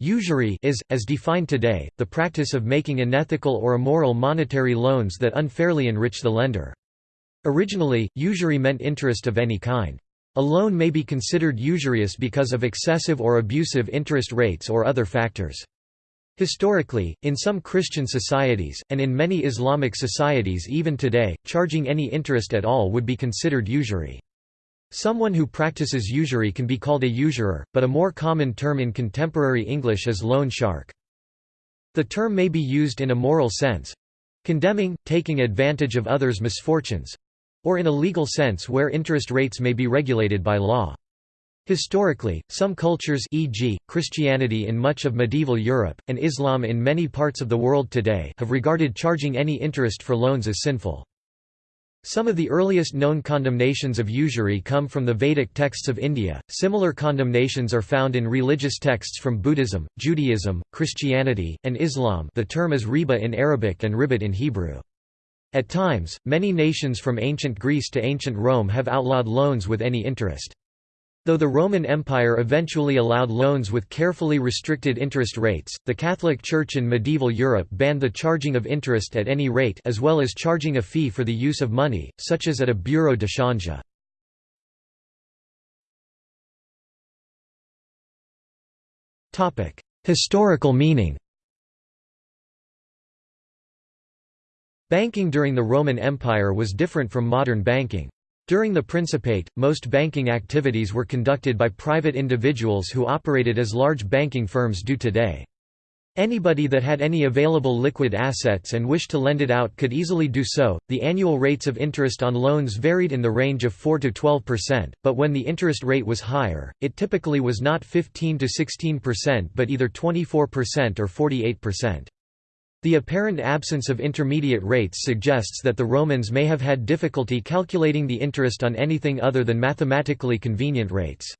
Usury is, as defined today, the practice of making unethical or immoral monetary loans that unfairly enrich the lender. Originally, usury meant interest of any kind. A loan may be considered usurious because of excessive or abusive interest rates or other factors. Historically, in some Christian societies, and in many Islamic societies even today, charging any interest at all would be considered usury. Someone who practices usury can be called a usurer, but a more common term in contemporary English is loan shark. The term may be used in a moral sense—condemning, taking advantage of others' misfortunes—or in a legal sense where interest rates may be regulated by law. Historically, some cultures e.g., Christianity in much of medieval Europe, and Islam in many parts of the world today have regarded charging any interest for loans as sinful. Some of the earliest known condemnations of usury come from the Vedic texts of India. Similar condemnations are found in religious texts from Buddhism, Judaism, Christianity, and Islam. The term is riba in Arabic and ribit in Hebrew. At times, many nations from ancient Greece to ancient Rome have outlawed loans with any interest. Though the Roman Empire eventually allowed loans with carefully restricted interest rates, the Catholic Church in medieval Europe banned the charging of interest at any rate as well as charging a fee for the use of money, such as at a bureau de change. Historical meaning Banking during the Roman Empire was different from modern banking. During the Principate, most banking activities were conducted by private individuals who operated as large banking firms do today. Anybody that had any available liquid assets and wished to lend it out could easily do so. The annual rates of interest on loans varied in the range of 4 to 12%, but when the interest rate was higher, it typically was not 15 to 16% but either 24% or 48%. The apparent absence of intermediate rates suggests that the Romans may have had difficulty calculating the interest on anything other than mathematically convenient rates.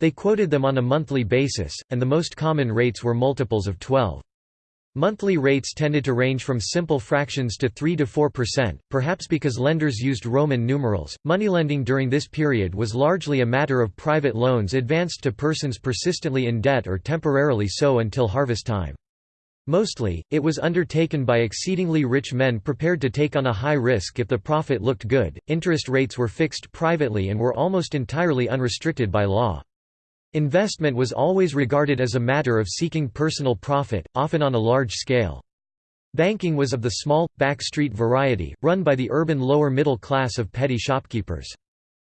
They quoted them on a monthly basis, and the most common rates were multiples of 12. Monthly rates tended to range from simple fractions to 3 to 4%, perhaps because lenders used Roman numerals. Moneylending during this period was largely a matter of private loans advanced to persons persistently in debt or temporarily so until harvest time. Mostly, it was undertaken by exceedingly rich men prepared to take on a high risk if the profit looked good. Interest rates were fixed privately and were almost entirely unrestricted by law. Investment was always regarded as a matter of seeking personal profit, often on a large scale. Banking was of the small, backstreet variety, run by the urban lower middle class of petty shopkeepers.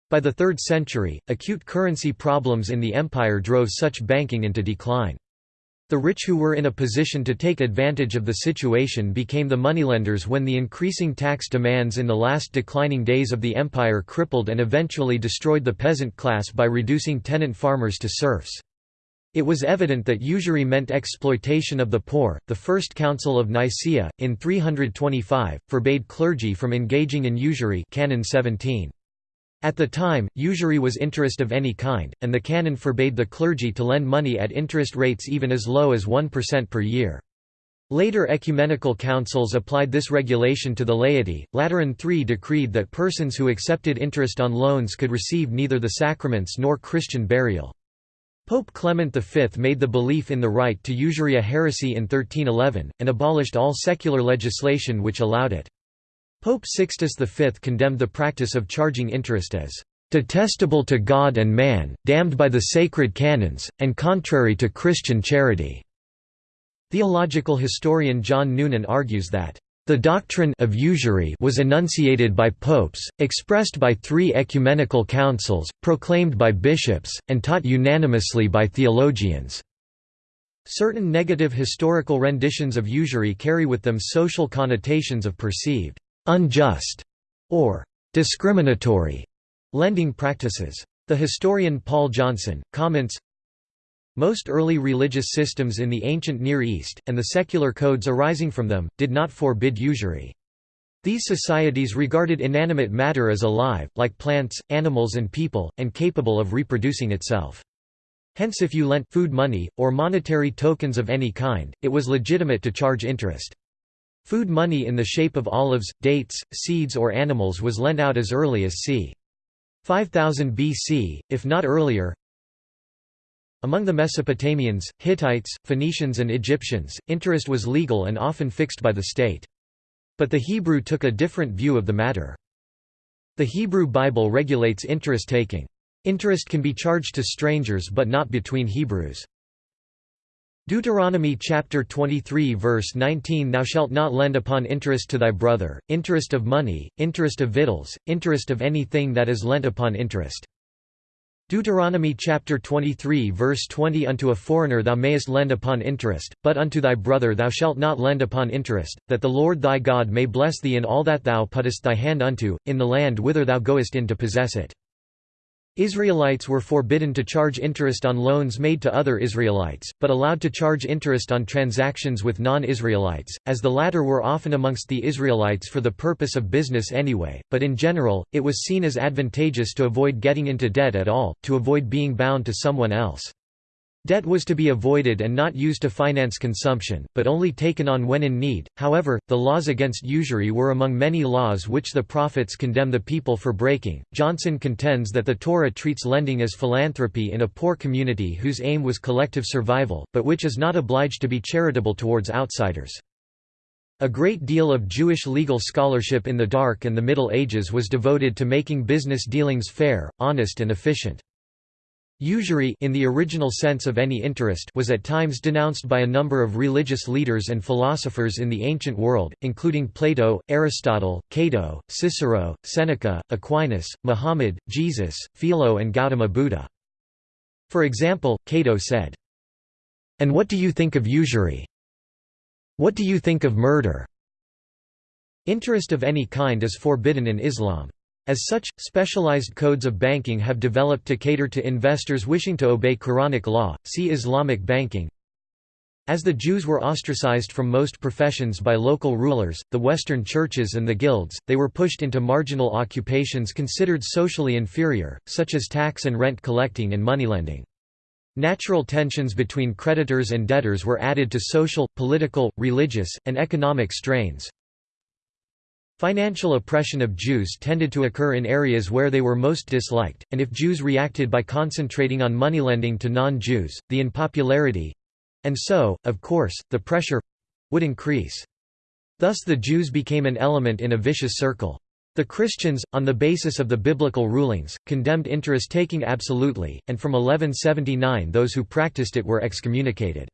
By the 3rd century, acute currency problems in the empire drove such banking into decline. The rich who were in a position to take advantage of the situation became the moneylenders when the increasing tax demands in the last declining days of the empire crippled and eventually destroyed the peasant class by reducing tenant farmers to serfs. It was evident that usury meant exploitation of the poor. The First Council of Nicaea, in 325, forbade clergy from engaging in usury. Canon 17. At the time, usury was interest of any kind, and the canon forbade the clergy to lend money at interest rates even as low as 1% per year. Later ecumenical councils applied this regulation to the laity. Lateran III decreed that persons who accepted interest on loans could receive neither the sacraments nor Christian burial. Pope Clement V made the belief in the right to usury a heresy in 1311, and abolished all secular legislation which allowed it. Pope Sixtus V condemned the practice of charging interest as detestable to God and man, damned by the sacred canons, and contrary to Christian charity." Theological historian John Noonan argues that, "...the doctrine of usury was enunciated by popes, expressed by three ecumenical councils, proclaimed by bishops, and taught unanimously by theologians." Certain negative historical renditions of usury carry with them social connotations of perceived unjust or discriminatory lending practices. The historian Paul Johnson, comments, most early religious systems in the ancient Near East, and the secular codes arising from them, did not forbid usury. These societies regarded inanimate matter as alive, like plants, animals and people, and capable of reproducing itself. Hence if you lent food money, or monetary tokens of any kind, it was legitimate to charge interest. Food money in the shape of olives, dates, seeds or animals was lent out as early as c. 5000 BC, if not earlier. Among the Mesopotamians, Hittites, Phoenicians and Egyptians, interest was legal and often fixed by the state. But the Hebrew took a different view of the matter. The Hebrew Bible regulates interest taking. Interest can be charged to strangers but not between Hebrews. Deuteronomy chapter 23 verse 19 Thou shalt not lend upon interest to thy brother, interest of money, interest of victuals, interest of anything that is lent upon interest. Deuteronomy chapter 23 verse 20 Unto a foreigner thou mayest lend upon interest, but unto thy brother thou shalt not lend upon interest, that the Lord thy God may bless thee in all that thou puttest thy hand unto, in the land whither thou goest in to possess it. Israelites were forbidden to charge interest on loans made to other Israelites, but allowed to charge interest on transactions with non-Israelites, as the latter were often amongst the Israelites for the purpose of business anyway, but in general, it was seen as advantageous to avoid getting into debt at all, to avoid being bound to someone else. Debt was to be avoided and not used to finance consumption, but only taken on when in need. However, the laws against usury were among many laws which the prophets condemn the people for breaking. Johnson contends that the Torah treats lending as philanthropy in a poor community whose aim was collective survival, but which is not obliged to be charitable towards outsiders. A great deal of Jewish legal scholarship in the Dark and the Middle Ages was devoted to making business dealings fair, honest and efficient. Usury in the original sense of any interest was at times denounced by a number of religious leaders and philosophers in the ancient world, including Plato, Aristotle, Cato, Cicero, Seneca, Aquinas, Muhammad, Jesus, Philo and Gautama Buddha. For example, Cato said, "'And what do you think of usury? What do you think of murder?' Interest of any kind is forbidden in Islam. As such, specialized codes of banking have developed to cater to investors wishing to obey Quranic law. See Islamic banking. As the Jews were ostracized from most professions by local rulers, the Western churches and the guilds, they were pushed into marginal occupations considered socially inferior, such as tax and rent collecting and moneylending. Natural tensions between creditors and debtors were added to social, political, religious, and economic strains. Financial oppression of Jews tended to occur in areas where they were most disliked, and if Jews reacted by concentrating on moneylending to non-Jews, the unpopularity—and so, of course, the pressure—would increase. Thus the Jews became an element in a vicious circle. The Christians, on the basis of the biblical rulings, condemned interest-taking absolutely, and from 1179 those who practiced it were excommunicated.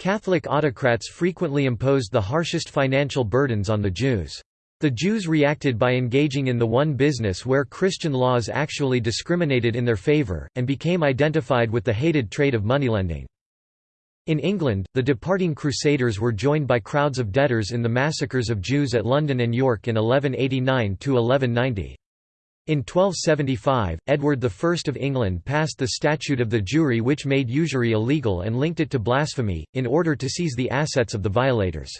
Catholic autocrats frequently imposed the harshest financial burdens on the Jews. The Jews reacted by engaging in the one business where Christian laws actually discriminated in their favor, and became identified with the hated trade of moneylending. In England, the departing Crusaders were joined by crowds of debtors in the massacres of Jews at London and York in 1189–1190. In 1275, Edward I of England passed the Statute of the Jewry which made usury illegal and linked it to blasphemy, in order to seize the assets of the violators.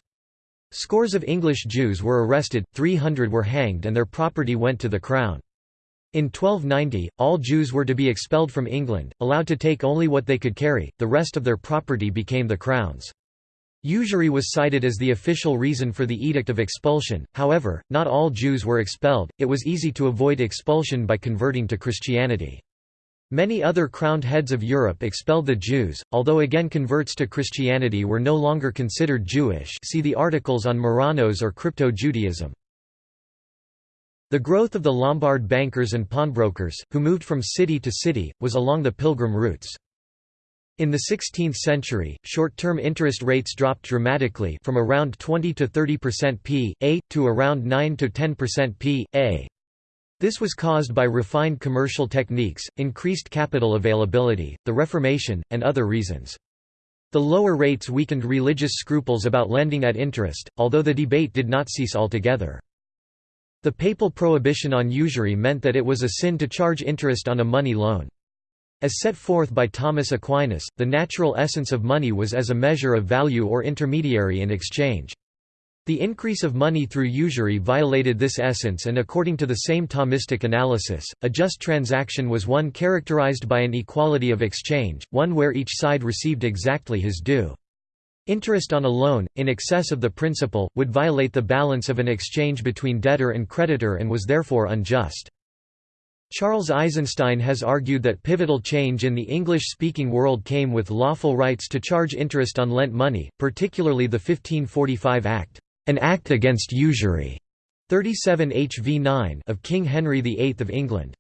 Scores of English Jews were arrested, 300 were hanged and their property went to the Crown. In 1290, all Jews were to be expelled from England, allowed to take only what they could carry, the rest of their property became the Crown's. Usury was cited as the official reason for the Edict of Expulsion, however, not all Jews were expelled, it was easy to avoid expulsion by converting to Christianity. Many other crowned heads of Europe expelled the Jews, although again converts to Christianity were no longer considered Jewish see the articles on Marranos or Crypto-Judaism. The growth of the Lombard bankers and pawnbrokers, who moved from city to city, was along the pilgrim routes. In the 16th century, short-term interest rates dropped dramatically from around 20 to 30% p.a. to around 9 to 10% p.a. This was caused by refined commercial techniques, increased capital availability, the Reformation, and other reasons. The lower rates weakened religious scruples about lending at interest, although the debate did not cease altogether. The papal prohibition on usury meant that it was a sin to charge interest on a money loan. As set forth by Thomas Aquinas, the natural essence of money was as a measure of value or intermediary in exchange. The increase of money through usury violated this essence and according to the same Thomistic analysis, a just transaction was one characterized by an equality of exchange, one where each side received exactly his due. Interest on a loan, in excess of the principal, would violate the balance of an exchange between debtor and creditor and was therefore unjust. Charles Eisenstein has argued that pivotal change in the English-speaking world came with lawful rights to charge interest on lent money, particularly the 1545 Act, an Act against Usury, 37 HV 9 of King Henry VIII of England.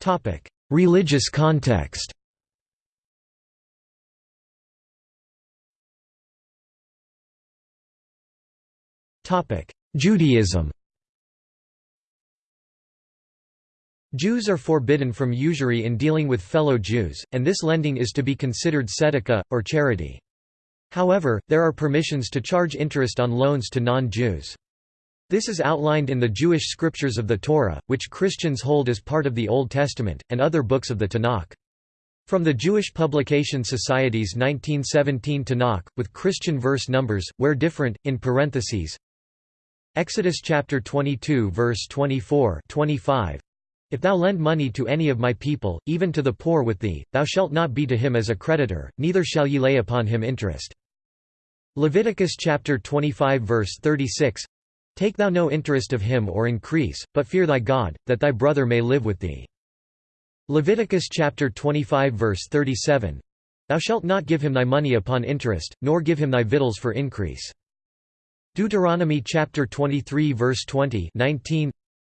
Topic: Religious context. Topic: Judaism Jews are forbidden from usury in dealing with fellow Jews, and this lending is to be considered tzedakah, or charity. However, there are permissions to charge interest on loans to non-Jews. This is outlined in the Jewish scriptures of the Torah, which Christians hold as part of the Old Testament, and other books of the Tanakh. From the Jewish Publication Society's 1917 Tanakh, with Christian verse numbers, where different, in parentheses, Exodus chapter 22 verse 24 25 If thou lend money to any of my people, even to the poor with thee, thou shalt not be to him as a creditor, neither shall ye lay upon him interest. Leviticus chapter 25 verse 36 Take thou no interest of him or increase, but fear thy God, that thy brother may live with thee. Leviticus chapter 25 verse 37 Thou shalt not give him thy money upon interest, nor give him thy victuals for increase. Deuteronomy chapter 23 verse 20 19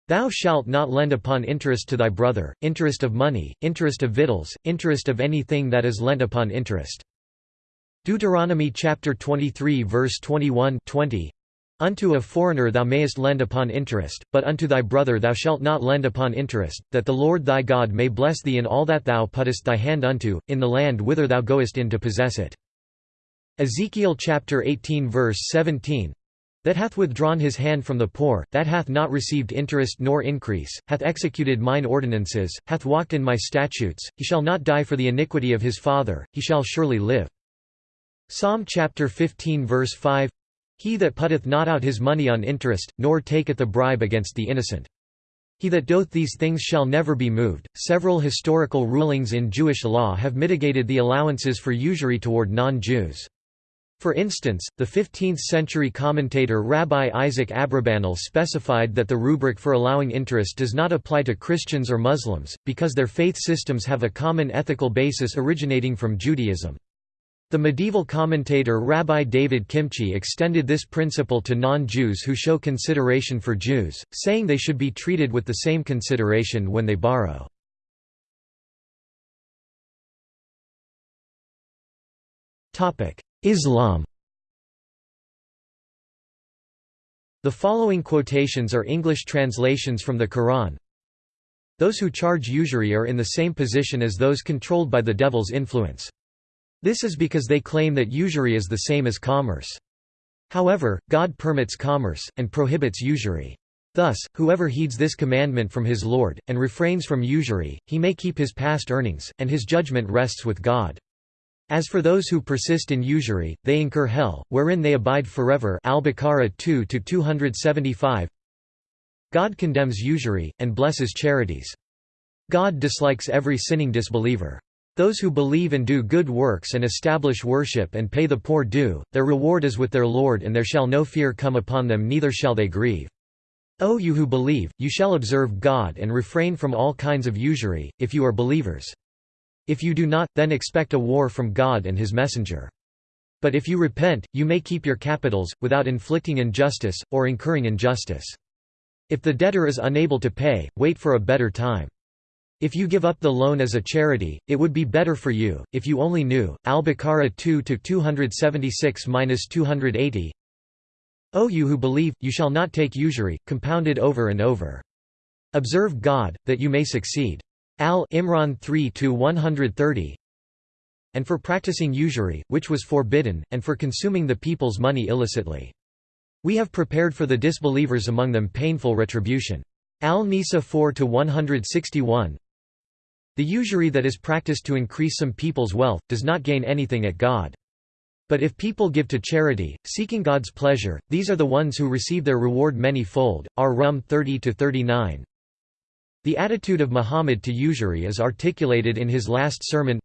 Thou shalt not lend upon interest to thy brother, interest of money, interest of victuals, interest of anything that is lent upon interest. Deuteronomy chapter 23 verse 21 20 Unto a foreigner thou mayest lend upon interest, but unto thy brother thou shalt not lend upon interest, that the Lord thy God may bless thee in all that thou puttest thy hand unto, in the land whither thou goest in to possess it. Ezekiel chapter 18 verse 17 that hath withdrawn his hand from the poor, that hath not received interest nor increase, hath executed mine ordinances, hath walked in my statutes, he shall not die for the iniquity of his father, he shall surely live. Psalm chapter 15 verse 5 He that putteth not out his money on interest, nor taketh a bribe against the innocent. He that doth these things shall never be moved. Several historical rulings in Jewish law have mitigated the allowances for usury toward non Jews. For instance, the 15th-century commentator Rabbi Isaac Abrabanel specified that the rubric for allowing interest does not apply to Christians or Muslims, because their faith systems have a common ethical basis originating from Judaism. The medieval commentator Rabbi David Kimchi extended this principle to non-Jews who show consideration for Jews, saying they should be treated with the same consideration when they borrow. Islam The following quotations are English translations from the Quran. Those who charge usury are in the same position as those controlled by the devil's influence. This is because they claim that usury is the same as commerce. However, God permits commerce, and prohibits usury. Thus, whoever heeds this commandment from his Lord, and refrains from usury, he may keep his past earnings, and his judgment rests with God. As for those who persist in usury, they incur hell, wherein they abide forever Al-Baqarah 2-275 God condemns usury, and blesses charities. God dislikes every sinning disbeliever. Those who believe and do good works and establish worship and pay the poor due, their reward is with their Lord and there shall no fear come upon them neither shall they grieve. O you who believe, you shall observe God and refrain from all kinds of usury, if you are believers. If you do not, then expect a war from God and his messenger. But if you repent, you may keep your capitals, without inflicting injustice, or incurring injustice. If the debtor is unable to pay, wait for a better time. If you give up the loan as a charity, it would be better for you, if you only knew. Al-Baqarah 2-276-280 O you who believe, you shall not take usury, compounded over and over. Observe God, that you may succeed. Al-Imran 3-130 and for practicing usury, which was forbidden, and for consuming the people's money illicitly. We have prepared for the disbelievers among them painful retribution. Al-Nisa 4-161 The usury that is practiced to increase some people's wealth, does not gain anything at God. But if people give to charity, seeking God's pleasure, these are the ones who receive their reward many-fold. Ar-Rum 30-39 the attitude of Muhammad to usury is articulated in his last sermon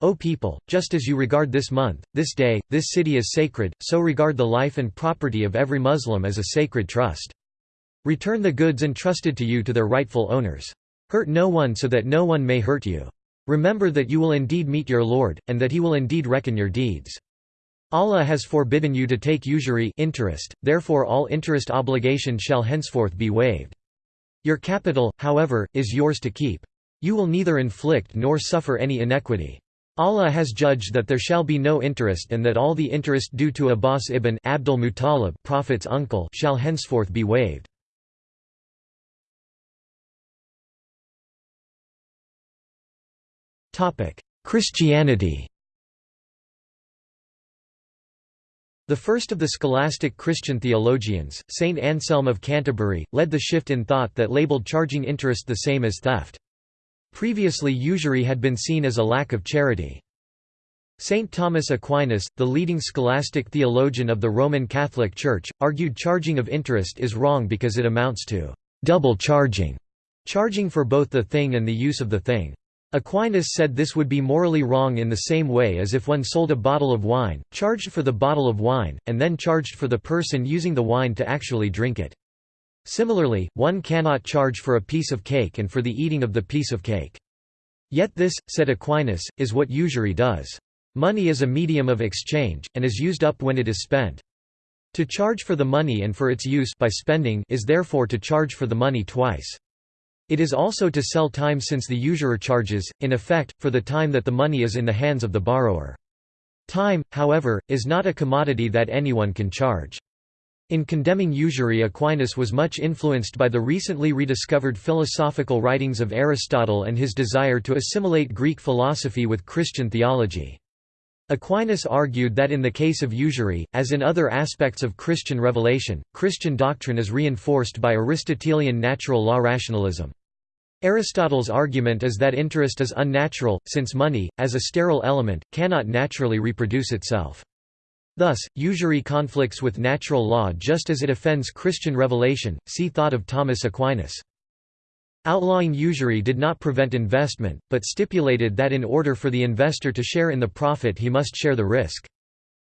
O people, just as you regard this month, this day, this city as sacred, so regard the life and property of every Muslim as a sacred trust. Return the goods entrusted to you to their rightful owners. Hurt no one so that no one may hurt you. Remember that you will indeed meet your Lord, and that he will indeed reckon your deeds. Allah has forbidden you to take usury interest, therefore all interest obligation shall henceforth be waived. Your capital, however, is yours to keep. You will neither inflict nor suffer any inequity. Allah has judged that there shall be no interest and that all the interest due to Abbas ibn Abdul Muttalib Prophet's uncle shall henceforth be waived. Christianity The first of the scholastic Christian theologians, Saint Anselm of Canterbury, led the shift in thought that labelled charging interest the same as theft. Previously usury had been seen as a lack of charity. Saint Thomas Aquinas, the leading scholastic theologian of the Roman Catholic Church, argued charging of interest is wrong because it amounts to double charging, charging for both the thing and the use of the thing. Aquinas said this would be morally wrong in the same way as if one sold a bottle of wine, charged for the bottle of wine, and then charged for the person using the wine to actually drink it. Similarly, one cannot charge for a piece of cake and for the eating of the piece of cake. Yet this, said Aquinas, is what usury does. Money is a medium of exchange, and is used up when it is spent. To charge for the money and for its use by spending is therefore to charge for the money twice. It is also to sell time since the usurer charges, in effect, for the time that the money is in the hands of the borrower. Time, however, is not a commodity that anyone can charge. In condemning usury Aquinas was much influenced by the recently rediscovered philosophical writings of Aristotle and his desire to assimilate Greek philosophy with Christian theology. Aquinas argued that in the case of usury, as in other aspects of Christian revelation, Christian doctrine is reinforced by Aristotelian natural law rationalism. Aristotle's argument is that interest is unnatural, since money, as a sterile element, cannot naturally reproduce itself. Thus, usury conflicts with natural law just as it offends Christian revelation. See thought of Thomas Aquinas. Outlawing usury did not prevent investment, but stipulated that in order for the investor to share in the profit he must share the risk.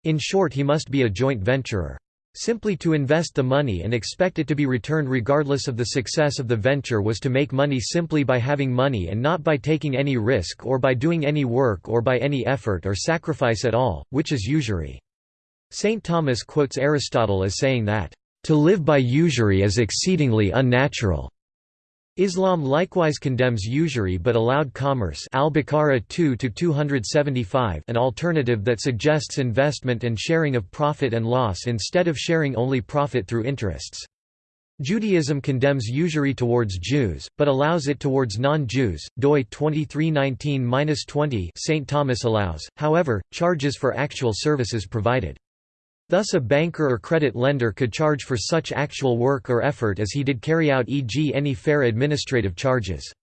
In short he must be a joint venturer. Simply to invest the money and expect it to be returned regardless of the success of the venture was to make money simply by having money and not by taking any risk or by doing any work or by any effort or sacrifice at all, which is usury. St. Thomas quotes Aristotle as saying that, "...to live by usury is exceedingly unnatural." Islam likewise condemns usury but allowed commerce Al-Baqarah 2-275 an alternative that suggests investment and sharing of profit and loss instead of sharing only profit through interests. Judaism condemns usury towards Jews, but allows it towards non-Jews. doi 2319-20 St. Thomas allows, however, charges for actual services provided. Thus a banker or credit lender could charge for such actual work or effort as he did carry out e.g. any fair administrative charges.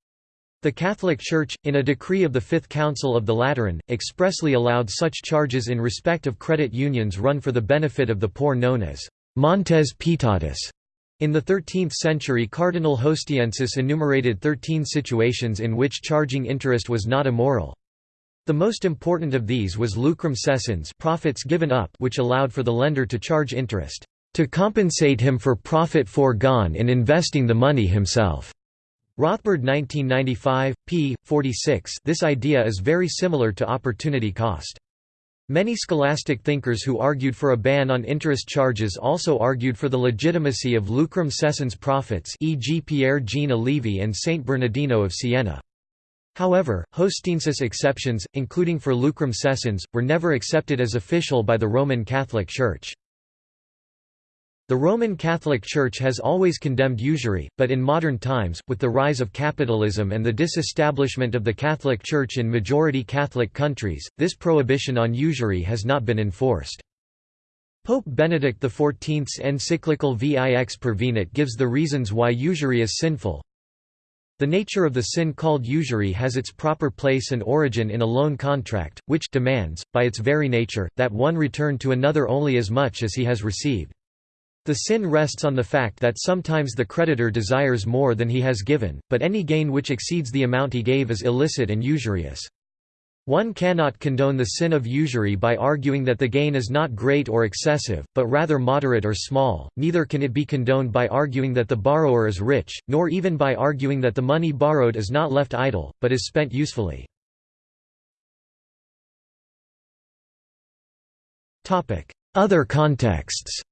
The Catholic Church, in a decree of the Fifth Council of the Lateran, expressly allowed such charges in respect of credit unions run for the benefit of the poor known as «montes pietatis». In the 13th century Cardinal Hostiensis enumerated 13 situations in which charging interest was not immoral. The most important of these was lucrum cessans profits given up which allowed for the lender to charge interest, "...to compensate him for profit foregone in investing the money himself." Rothbard 1995, p. 46 This idea is very similar to opportunity cost. Many scholastic thinkers who argued for a ban on interest charges also argued for the legitimacy of lucrum cessans profits e.g. Pierre Jean Olivi and Saint Bernardino of Siena. However, Hostiensis exceptions, including for lucrum cessans, were never accepted as official by the Roman Catholic Church. The Roman Catholic Church has always condemned usury, but in modern times, with the rise of capitalism and the disestablishment of the Catholic Church in majority Catholic countries, this prohibition on usury has not been enforced. Pope Benedict XIV's encyclical Vix Pervenit gives the reasons why usury is sinful, the nature of the sin called usury has its proper place and origin in a loan contract, which demands, by its very nature, that one return to another only as much as he has received. The sin rests on the fact that sometimes the creditor desires more than he has given, but any gain which exceeds the amount he gave is illicit and usurious. One cannot condone the sin of usury by arguing that the gain is not great or excessive, but rather moderate or small, neither can it be condoned by arguing that the borrower is rich, nor even by arguing that the money borrowed is not left idle, but is spent usefully. Other contexts.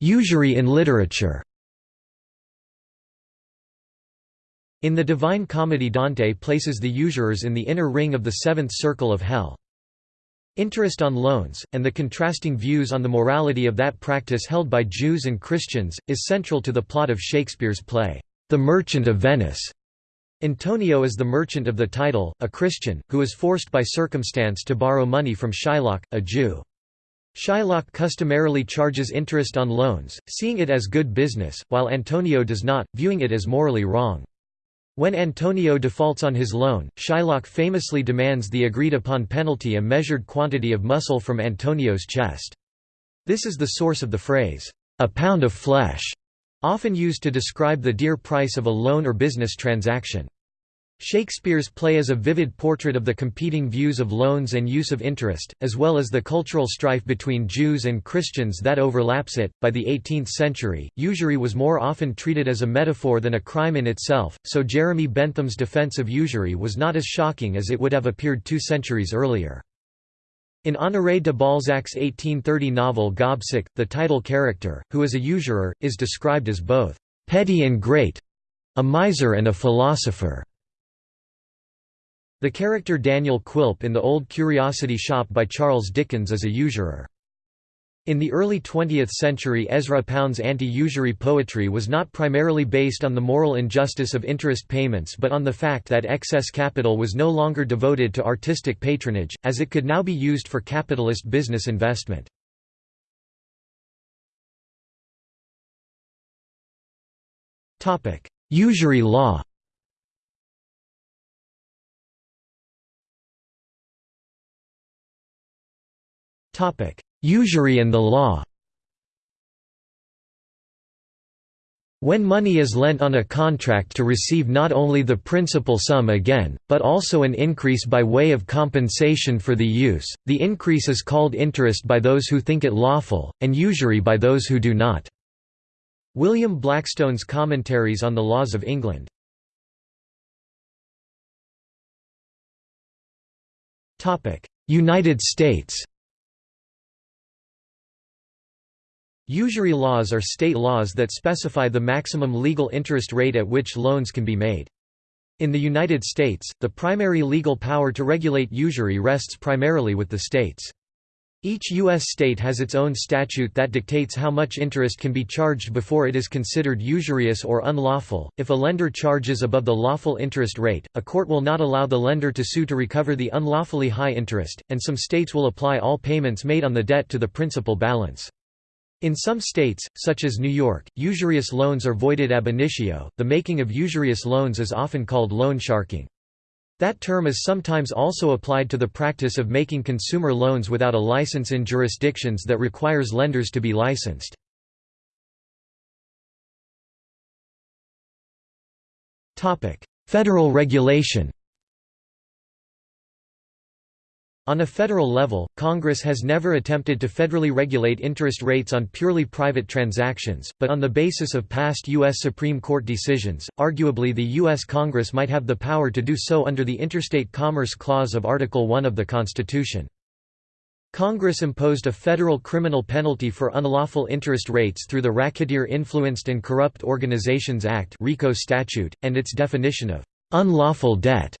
Usury in literature In the Divine Comedy Dante places the usurers in the inner ring of the seventh circle of hell. Interest on loans, and the contrasting views on the morality of that practice held by Jews and Christians, is central to the plot of Shakespeare's play, The Merchant of Venice. Antonio is the merchant of the title, a Christian, who is forced by circumstance to borrow money from Shylock, a Jew. Shylock customarily charges interest on loans, seeing it as good business, while Antonio does not, viewing it as morally wrong. When Antonio defaults on his loan, Shylock famously demands the agreed-upon penalty a measured quantity of muscle from Antonio's chest. This is the source of the phrase, "'a pound of flesh'", often used to describe the dear price of a loan or business transaction. Shakespeare's play is a vivid portrait of the competing views of loans and use of interest, as well as the cultural strife between Jews and Christians that overlaps it. By the 18th century, usury was more often treated as a metaphor than a crime in itself, so Jeremy Bentham's defense of usury was not as shocking as it would have appeared two centuries earlier. In Honoré de Balzac's 1830 novel Gobseck, the title character, who is a usurer, is described as both petty and great—a miser and a philosopher. The character Daniel Quilp in The Old Curiosity Shop by Charles Dickens is a usurer. In the early 20th century Ezra Pound's anti-usury poetry was not primarily based on the moral injustice of interest payments but on the fact that excess capital was no longer devoted to artistic patronage, as it could now be used for capitalist business investment. Usury law Usury and the law. When money is lent on a contract to receive not only the principal sum again, but also an increase by way of compensation for the use, the increase is called interest by those who think it lawful, and usury by those who do not." William Blackstone's Commentaries on the Laws of England. United States Usury laws are state laws that specify the maximum legal interest rate at which loans can be made. In the United States, the primary legal power to regulate usury rests primarily with the states. Each U.S. state has its own statute that dictates how much interest can be charged before it is considered usurious or unlawful. If a lender charges above the lawful interest rate, a court will not allow the lender to sue to recover the unlawfully high interest, and some states will apply all payments made on the debt to the principal balance. In some states, such as New York, usurious loans are voided ab initio. The making of usurious loans is often called loan sharking. That term is sometimes also applied to the practice of making consumer loans without a license in jurisdictions that requires lenders to be licensed. Federal regulation On a federal level, Congress has never attempted to federally regulate interest rates on purely private transactions, but on the basis of past U.S. Supreme Court decisions, arguably the U.S. Congress might have the power to do so under the Interstate Commerce Clause of Article I of the Constitution. Congress imposed a federal criminal penalty for unlawful interest rates through the Racketeer Influenced and Corrupt Organizations Act RICO statute, and its definition of unlawful debt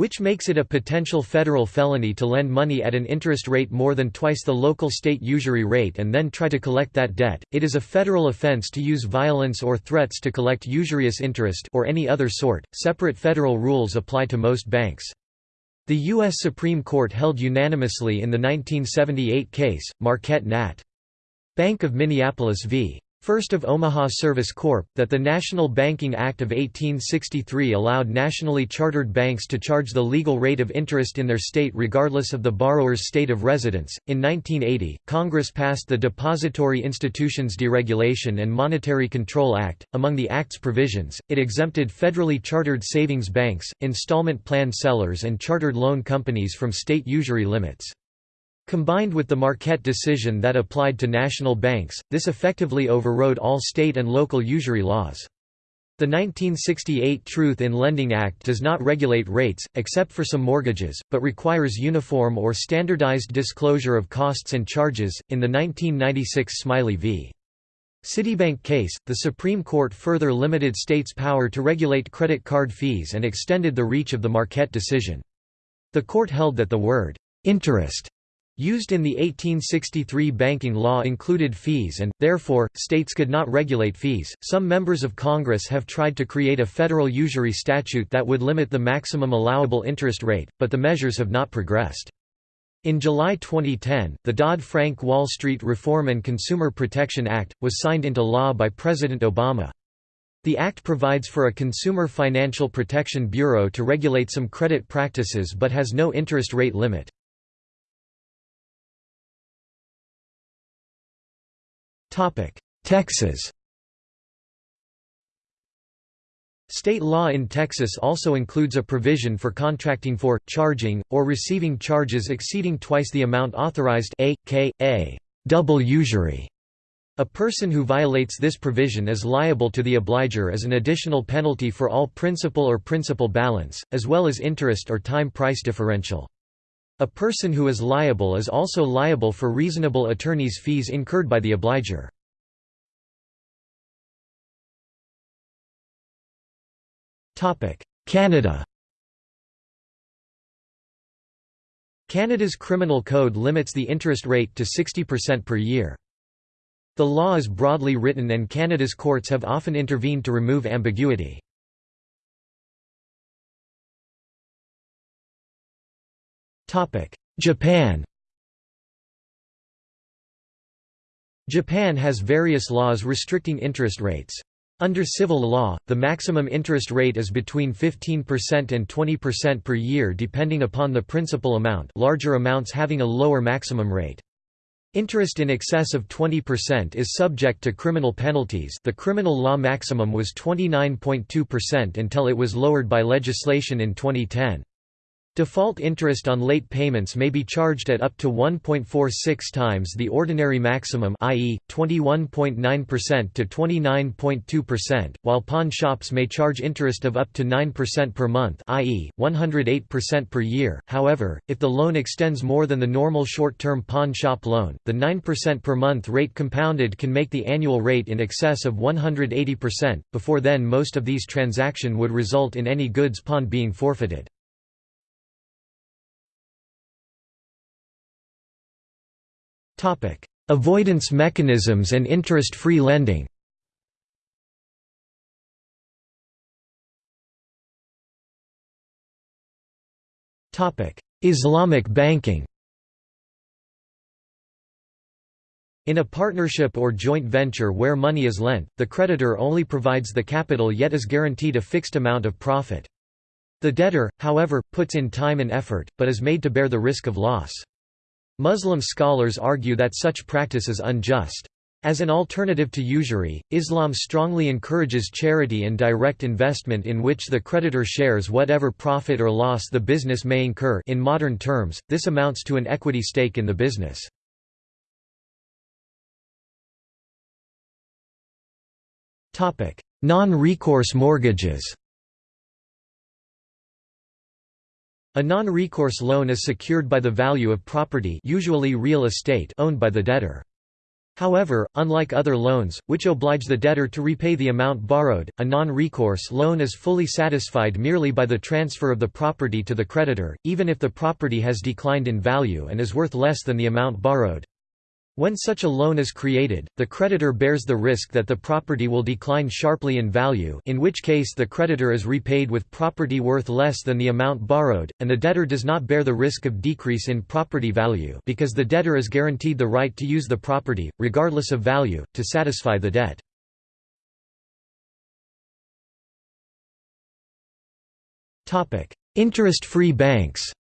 which makes it a potential federal felony to lend money at an interest rate more than twice the local state usury rate and then try to collect that debt. It is a federal offense to use violence or threats to collect usurious interest or any other sort. Separate federal rules apply to most banks. The U.S. Supreme Court held unanimously in the 1978 case, Marquette Nat. Bank of Minneapolis v. First of Omaha Service Corp., that the National Banking Act of 1863 allowed nationally chartered banks to charge the legal rate of interest in their state regardless of the borrower's state of residence. In 1980, Congress passed the Depository Institutions Deregulation and Monetary Control Act. Among the Act's provisions, it exempted federally chartered savings banks, installment plan sellers, and chartered loan companies from state usury limits. Combined with the Marquette decision that applied to national banks, this effectively overrode all state and local usury laws. The 1968 Truth in Lending Act does not regulate rates, except for some mortgages, but requires uniform or standardized disclosure of costs and charges. In the 1996 Smiley v. Citibank case, the Supreme Court further limited states' power to regulate credit card fees and extended the reach of the Marquette decision. The court held that the word interest used in the 1863 banking law included fees and, therefore, states could not regulate fees. Some members of Congress have tried to create a federal usury statute that would limit the maximum allowable interest rate, but the measures have not progressed. In July 2010, the Dodd-Frank Wall Street Reform and Consumer Protection Act, was signed into law by President Obama. The act provides for a Consumer Financial Protection Bureau to regulate some credit practices but has no interest rate limit. Texas State law in Texas also includes a provision for contracting for, charging, or receiving charges exceeding twice the amount authorized a, k, a double usury. A person who violates this provision is liable to the obligor as an additional penalty for all principal or principal balance, as well as interest or time price differential. A person who is liable is also liable for reasonable attorney's fees incurred by the obligor. Canada Canada's criminal code limits the interest rate to 60% per year. The law is broadly written and Canada's courts have often intervened to remove ambiguity. Japan Japan has various laws restricting interest rates. Under civil law, the maximum interest rate is between 15% and 20% per year depending upon the principal amount larger amounts having a lower maximum rate. Interest in excess of 20% is subject to criminal penalties the criminal law maximum was 29.2% until it was lowered by legislation in 2010. Default interest on late payments may be charged at up to 1.46 times the ordinary maximum i.e., 21.9% to 29.2%, while pawn shops may charge interest of up to 9% per month i.e., 108% per year. However, if the loan extends more than the normal short-term pawn shop loan, the 9% per month rate compounded can make the annual rate in excess of 180%. Before then most of these transaction would result in any goods pawned being forfeited. Avoidance mechanisms and interest-free lending Islamic banking In a partnership or joint venture where money is lent, the creditor only provides the capital yet is guaranteed a fixed amount of profit. The debtor, however, puts in time and effort, but is made to bear the risk of loss. Muslim scholars argue that such practice is unjust. As an alternative to usury, Islam strongly encourages charity and direct investment in which the creditor shares whatever profit or loss the business may incur in modern terms, this amounts to an equity stake in the business. Non-recourse mortgages A non-recourse loan is secured by the value of property usually real estate owned by the debtor. However, unlike other loans, which oblige the debtor to repay the amount borrowed, a non-recourse loan is fully satisfied merely by the transfer of the property to the creditor, even if the property has declined in value and is worth less than the amount borrowed. When such a loan is created, the creditor bears the risk that the property will decline sharply in value in which case the creditor is repaid with property worth less than the amount borrowed, and the debtor does not bear the risk of decrease in property value because the debtor is guaranteed the right to use the property, regardless of value, to satisfy the debt. Interest-free banks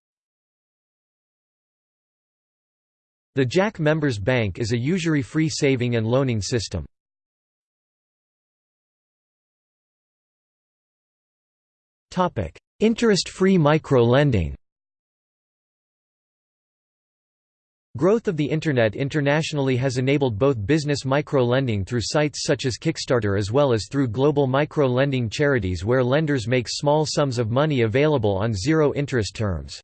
The JAK Members Bank is a usury-free saving and loaning system. Interest-free micro-lending Growth of the Internet internationally has enabled both business micro-lending through sites such as Kickstarter as well as through global micro-lending charities where lenders make small sums of money available on zero-interest terms.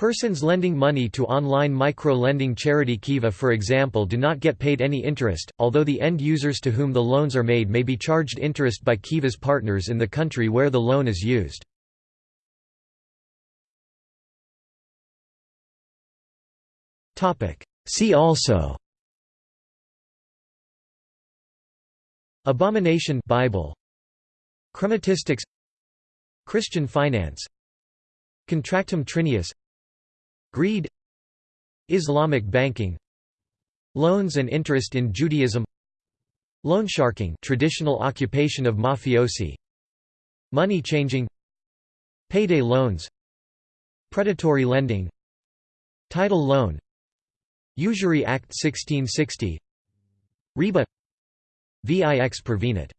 Persons lending money to online micro-lending charity Kiva for example do not get paid any interest, although the end users to whom the loans are made may be charged interest by Kiva's partners in the country where the loan is used. See also. Abomination Bible. Chrematistics Christian finance. Contractum trinius Greed Islamic banking Loans and interest in Judaism Loansharking traditional occupation of mafiosi Money changing Payday loans Predatory lending Title loan Usury Act 1660 Riba Vix Pervenit